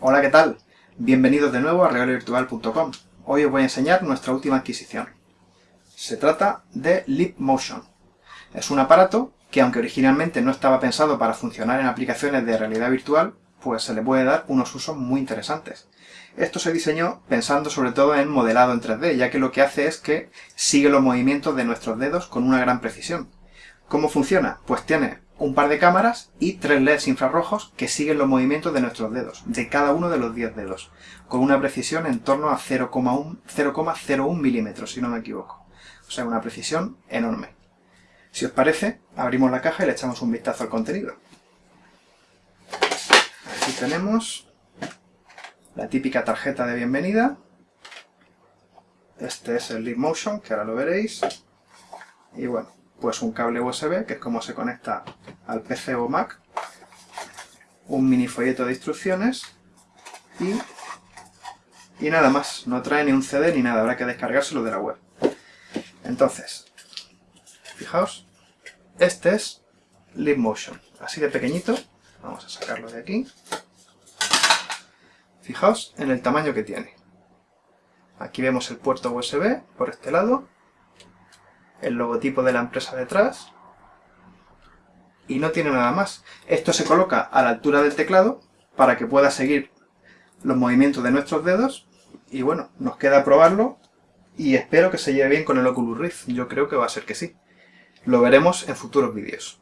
Hola, ¿qué tal? Bienvenidos de nuevo a regalovirtual.com. Hoy os voy a enseñar nuestra última adquisición. Se trata de Leap Motion. Es un aparato que, aunque originalmente no estaba pensado para funcionar en aplicaciones de realidad virtual, pues se le puede dar unos usos muy interesantes. Esto se diseñó pensando sobre todo en modelado en 3D, ya que lo que hace es que sigue los movimientos de nuestros dedos con una gran precisión. ¿Cómo funciona? Pues tiene un par de cámaras y tres LEDs infrarrojos que siguen los movimientos de nuestros dedos, de cada uno de los 10 dedos, con una precisión en torno a 0,01 milímetros, si no me equivoco. O sea, una precisión enorme. Si os parece, abrimos la caja y le echamos un vistazo al contenido. Aquí tenemos la típica tarjeta de bienvenida. Este es el Leap Motion, que ahora lo veréis. Y bueno, pues un cable USB, que es como se conecta al PC o Mac, un mini folleto de instrucciones y, y nada más. No trae ni un CD ni nada, habrá que descargárselo de la web. Entonces, fijaos, este es Motion, así de pequeñito. Vamos a sacarlo de aquí. Fijaos en el tamaño que tiene. Aquí vemos el puerto USB por este lado el logotipo de la empresa detrás y no tiene nada más. Esto se coloca a la altura del teclado para que pueda seguir los movimientos de nuestros dedos y bueno, nos queda probarlo y espero que se lleve bien con el Oculus Rift. Yo creo que va a ser que sí. Lo veremos en futuros vídeos.